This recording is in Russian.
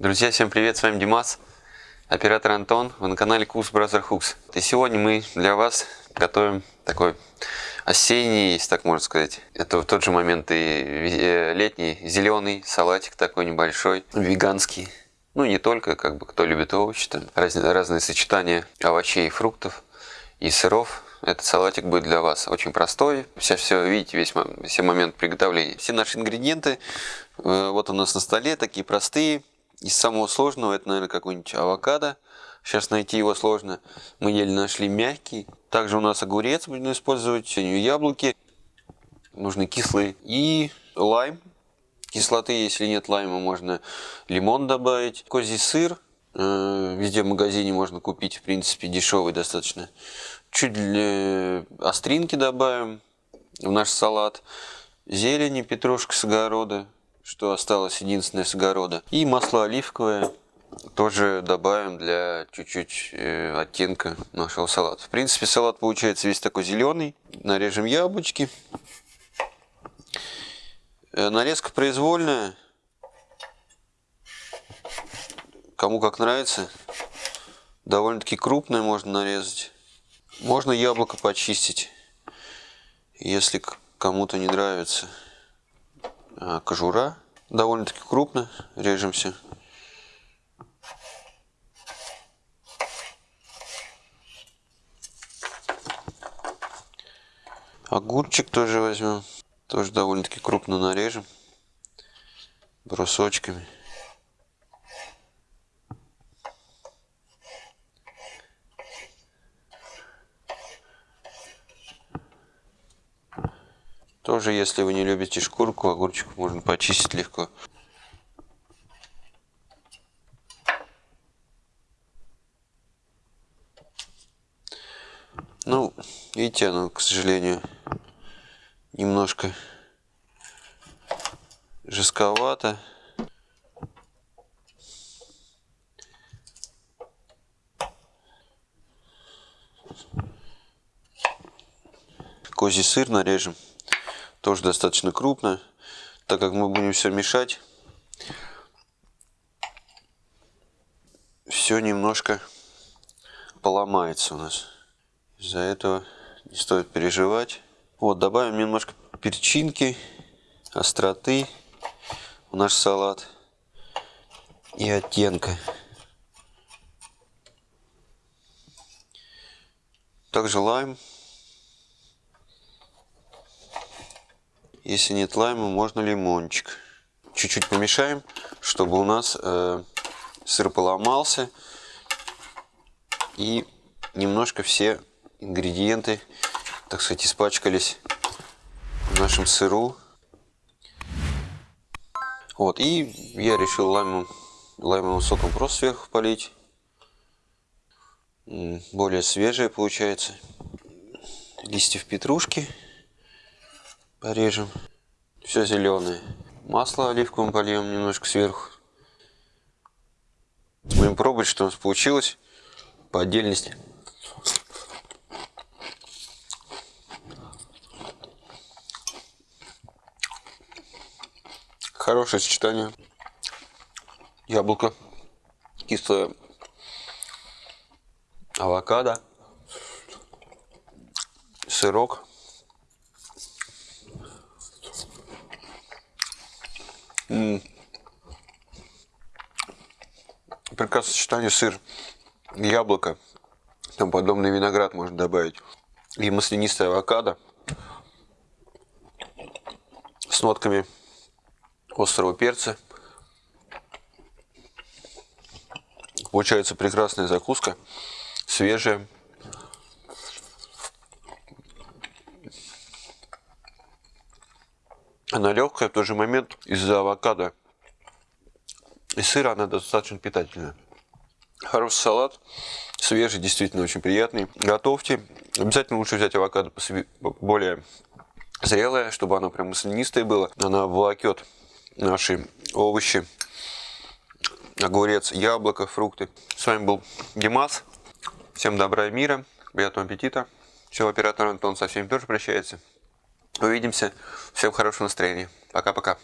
Друзья, всем привет, с вами Димас, оператор Антон, вы на канале Курс Brother Hooks. И сегодня мы для вас готовим такой осенний, если так можно сказать. Это в тот же момент и э, летний зеленый салатик такой небольшой, веганский. Ну, не только, как бы, кто любит овощи, там разные, разные сочетания овощей и фруктов и сыров. Этот салатик будет для вас очень простой. Сейчас все видите, весь все момент приготовления. Все наши ингредиенты э, вот у нас на столе, такие простые. Из самого сложного это, наверное, какой-нибудь авокадо. Сейчас найти его сложно. Мы еле нашли мягкий. Также у нас огурец будем использовать, яблоки. Нужны кислые. И лайм. Кислоты, если нет лайма, можно лимон добавить. Козий сыр. Э, везде в магазине можно купить, в принципе, дешевый достаточно. Чуть остринки добавим в наш салат. Зелени, петрушка с огорода, что осталось единственное с огорода. И масло оливковое тоже добавим для чуть-чуть э, оттенка нашего салата. В принципе, салат получается весь такой зеленый. Нарежем яблочки. Э, нарезка произвольная. Кому как нравится. Довольно-таки крупная можно нарезать. Можно яблоко почистить, если кому-то не нравится. А, кожура довольно-таки крупно, режемся. Огурчик тоже возьмем, тоже довольно-таки крупно нарежем, брусочками. Тоже, если вы не любите шкурку, огурчик можно почистить легко. Ну, видите, оно, к сожалению, немножко жестковато. Козий сыр нарежем тоже достаточно крупно, так как мы будем все мешать. Все немножко поломается у нас. Из-за этого не стоит переживать. Вот, добавим немножко перчинки, остроты в наш салат и оттенка. Также лайм Если нет лайма, можно лимончик. Чуть-чуть помешаем, чтобы у нас э, сыр поломался. И немножко все ингредиенты, так сказать, испачкались в нашем сыру. Вот, и я решил лаймом, лаймовым соком просто сверху полить. Более свежее получается. Листьев петрушки порежем. Все зеленое. Масло оливковым польем немножко сверху. Будем пробовать, что у нас получилось по отдельности. Хорошее сочетание. Яблоко, кислое авокадо, сырок. Прекрасное сочетание сыр, яблоко, там подобный виноград можно добавить. И маслянистая авокадо с нотками острого перца. Получается прекрасная закуска, свежая. Она легкая, в тот же момент из-за авокадо и сыра она достаточно питательная. Хороший салат, свежий, действительно очень приятный. Готовьте. Обязательно лучше взять авокадо более зрелое, чтобы оно прям маслянистое было. Она волокет наши овощи, огурец, яблоко, фрукты. С вами был Димас. Всем добра и мира, приятного аппетита. Все, оператор Антон со всеми тоже прощается. Увидимся. Всем хорошего настроения. Пока-пока.